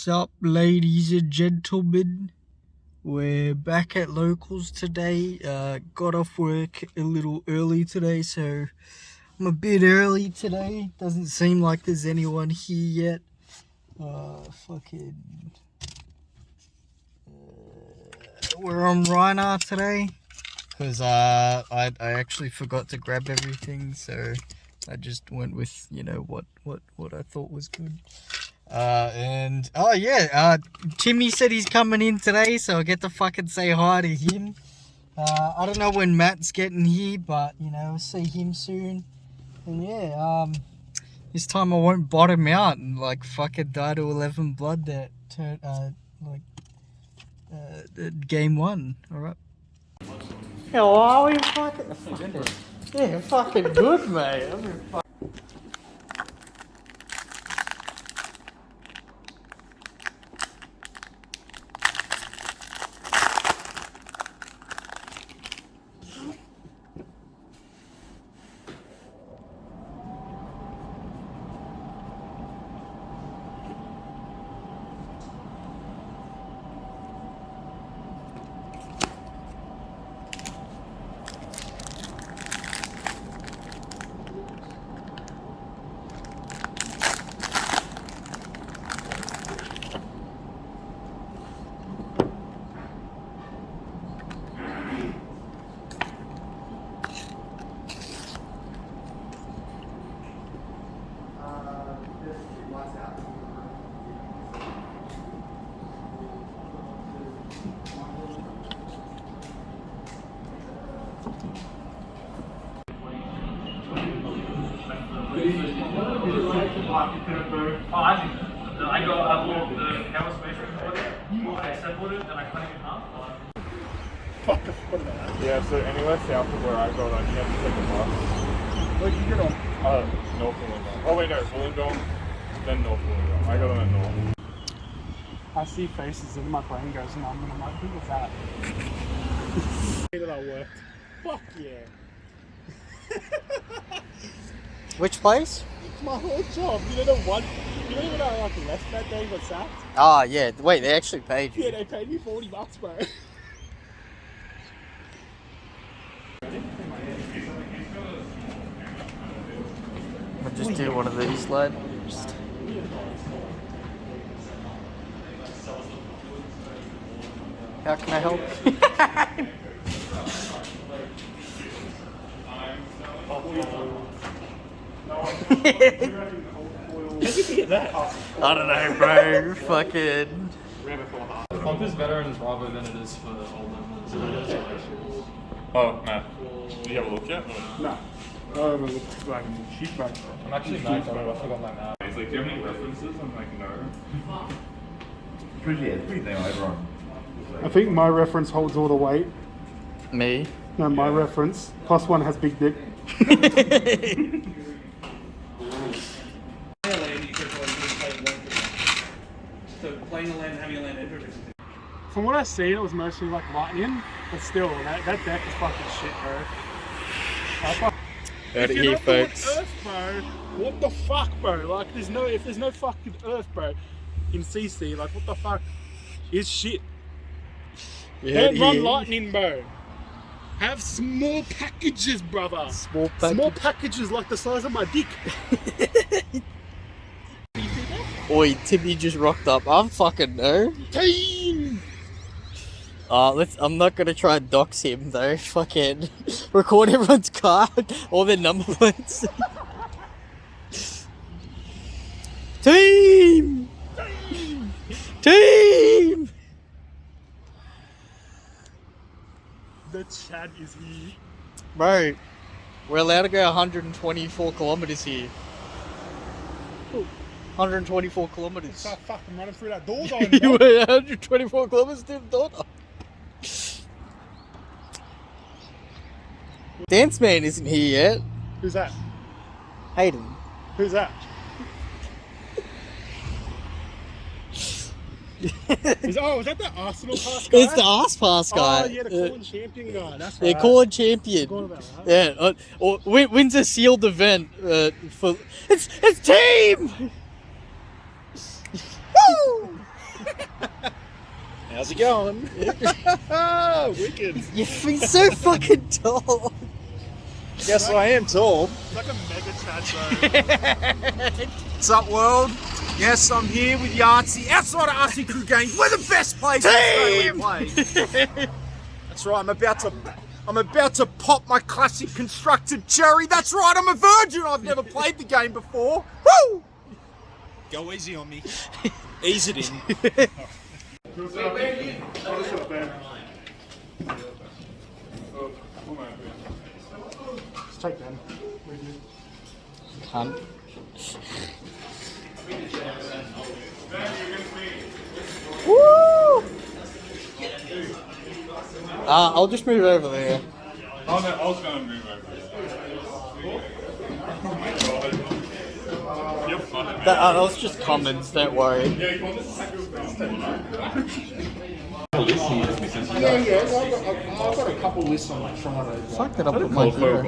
What's up, ladies and gentlemen? We're back at locals today. Uh, got off work a little early today, so I'm a bit early today. Doesn't seem like there's anyone here yet. Uh, fucking. Uh, we're on Rhinar today because uh, I I actually forgot to grab everything, so I just went with you know what what what I thought was good. Uh, and oh yeah, uh, Timmy said he's coming in today, so I get to fucking say hi to him. Uh, I don't know when Matt's getting here, but you know, see him soon. And yeah, um, this time I won't bottom out and like fucking die to 11 blood that turn, uh, like, uh, game one. All right. How are we? Fucking, yeah, fucking good, mate. Oh, I think I got I bought the power spacer order. I assembled it and I cut it in half. Yeah, so anywhere south of where I go, on, you have to take a bus. Where'd you get on? Uh, North Wollongong. Oh wait, no, Wollongong, then North Wollongong. I got on at North. I see faces and my brain goes numb and I'm like, who was that? that I worked. Fuck yeah. Which place? It's my whole job. You know the one, you know when I like left that day got sacked? Ah, yeah. Wait, they actually paid you. Yeah, they paid me 40 bucks, bro. I'll just do one of these, lad. Just... How can I help? I don't know, bro. Fucking. Pump is better in Bravo than it is for old members. Oh, Matt. Did you have a look yet? no. Oh, it looks like a sheep bag. I'm actually mad I forgot my map. He's like, do you have any references? I'm like, no. Pretty, yeah, it's pretty damn everyone. I think my reference holds all the weight. Me? No, my reference. Plus one has big dick. playing the land, having a land enter. From what I seen, it was mostly like lightning, but still, that, that deck is fucking shit, bro. I Heard If it you're here, not folks. Earth, bro, what the fuck, bro? Like, there's no, if there's no fucking Earth, bro, in CC, like, what the fuck is shit? You Don't run here. lightning, bro. Have small packages, brother. Small Small packages like the size of my dick. Oi, Timmy just rocked up. I'm fucking no. Team! Uh, let's. I'm not gonna try and dox him though. Fucking record everyone's card, all their number plates. Team! Team! The Chad is here. Bro, we're allowed to go 124 kilometers here. 124 kilometers. Start fucking running through that door, though. you went 124 kilometers to the daughter. Dance Man isn't here yet. Who's that? Hayden. Who's that? Is, oh, was that the Arsenal pass guy? It's the ass pass guy. Oh, yeah, the Uh, Calling champion guy. That's right. called champion. About that. Yeah, uh, or win- wins a sealed event uh, for it's it's team. Woo! How's it going? Wicked. You're so fucking tall. Guess I am tall. Like a mega chat zone. What's up, world? Yes, I'm here with Yahtzee outside of RC Crew Games. We're the best place in Australia to play. That's right. I'm about to. I'm about to pop my classic constructed cherry. That's right. I'm a virgin. I've never played the game before. Woo! Go easy on me. Ease it in. Let's take them. Cunt. Woo! Uh, I'll just move over there. Oh, no, I was gonna move over. You're funny. That, uh, that was just comments, don't worry. Yeah, come on, this is Yeah. I've got, I've got a couple lists on like Friday. Fuck that, I'll put my hero.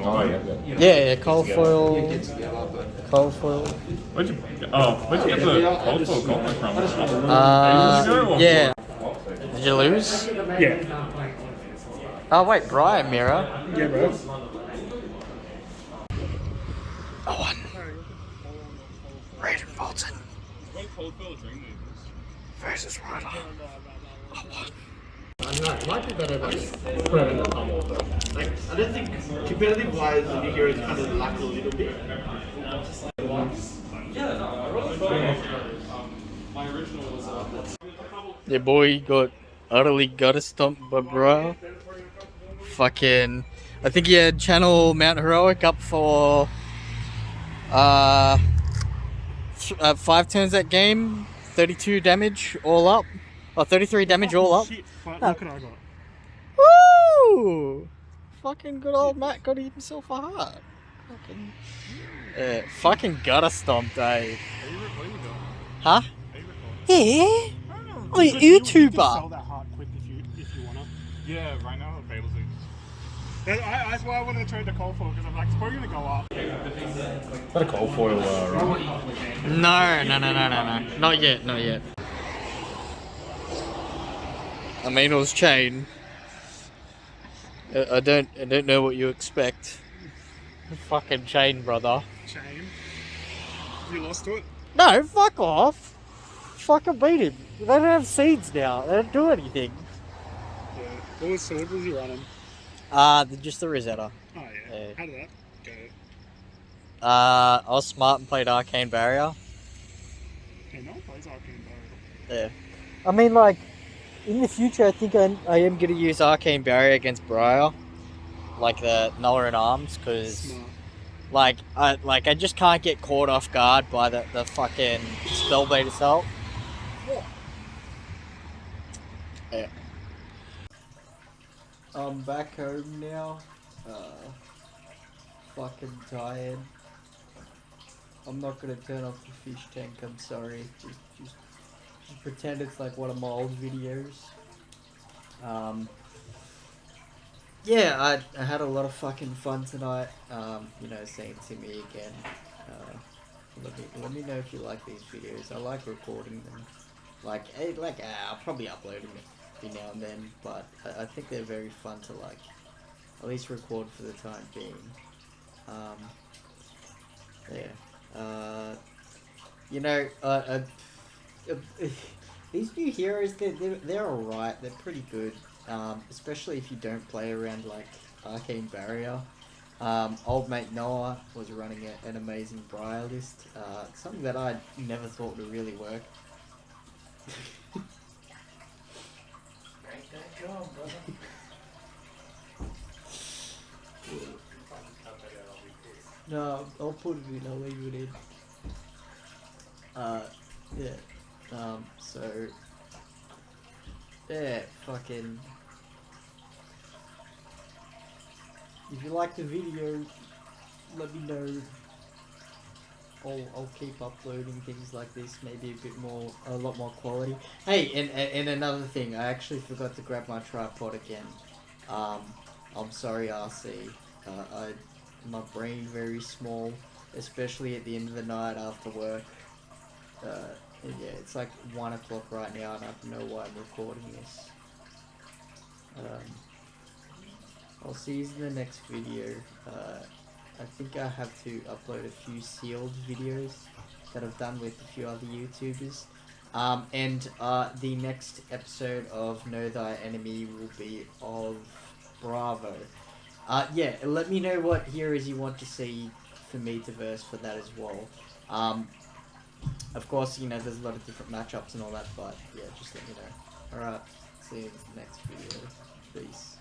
Yeah, yeah, cold foil. Cold foil. Where'd you, oh, where'd you get the cold foil gauntlet from? Uh, yeah. Did you lose? Yeah. Oh, wait, Brian Mirror. Yeah, bro. I won. Versus Ryder. I won. I don't know, it might be better like put it in the tumble though. Like I don't think competitive wise the new heroes kind of lack a little bit. My original was uh, Your boy got utterly gutter stomped by Brian. Fucking. I think he had Channel Mount Heroic up for. Uh, uh, five turns that game. 32 damage all up. Or 33 damage all up. Shit. But No. look what I got. Woo! Fucking good old Matt got himself a heart. Fucking. Yeah, fucking gutter stomped, eh? Huh? Yeah? Oh, You you could- you could sell YouTuber! that heart quick if you if you wanna. Yeah, right now the Fables is. That, I, that's why I wanted to trade the coal for because I'm like it's probably gonna go up. Is that a cold foil, uh, right? No, no, no, no, no, no. Not yet, not yet. I mean, it was chain. I I don't, I don't know what you expect. Fucking chain, brother. Chain. You lost to it. No, fuck off. Fucking beat him. They don't have seeds now. They don't do anything. Yeah. What was sword was he running? Uh, the- just the Rosetta. Oh yeah. Yeah. How did that go? Uh, I was smart and played Arcane Barrier. Hey, no one plays Arcane Barrier. Yeah. I mean, like, in the future, I think I, I am going to use Arcane Barrier against Briar. Like the Nuller in Arms, because, like, I like I just can't get caught off guard by the, the fucking Spellbait Assault. Yeah. I'm back home now. Uh, fucking tired. I'm not gonna turn off the fish tank. I'm sorry. Just, just, just pretend it's like one of my old videos. Um. Yeah, I, I had a lot of fucking fun tonight. Um, you know, seeing Timmy again. Uh, let me let me know if you like these videos. I like recording them. Like, eh, like uh, I'll probably upload them every now and then, but I, I think they're very fun to like, at least record for the time being. Um, yeah. Uh, you know, uh, uh, uh, these new heroes, they're, they're, they're alright, they're pretty good, um, especially if you don't play around like Arcane Barrier. Um, old mate Noah was running a, an amazing Briar list, uh, something that I never thought would really work. No, I'll put it in. I'll leave it in. Uh, yeah. Um, so yeah, fucking. If you like the video, let me know. I'll, I'll keep uploading things like this, maybe a bit more, a lot more quality. Hey, and, and, another thing, I actually forgot to grab my tripod again. Um, I'm sorry, RC. Uh, I, my brain very small, especially at the end of the night after work. Uh, yeah, it's like one o'clock right now, and I don't know why I'm recording this. Um, I'll see you in the next video. Uh, I think I have to upload a few sealed videos that I've done with a few other YouTubers. Um, and uh, the next episode of Know Thy Enemy will be of Bravo. Uh, yeah, let me know what heroes you want to see for me to verse for that as well. Um, of course, you know, there's a lot of different matchups and all that, but yeah, just let me know. Alright, see you in the next video. Peace.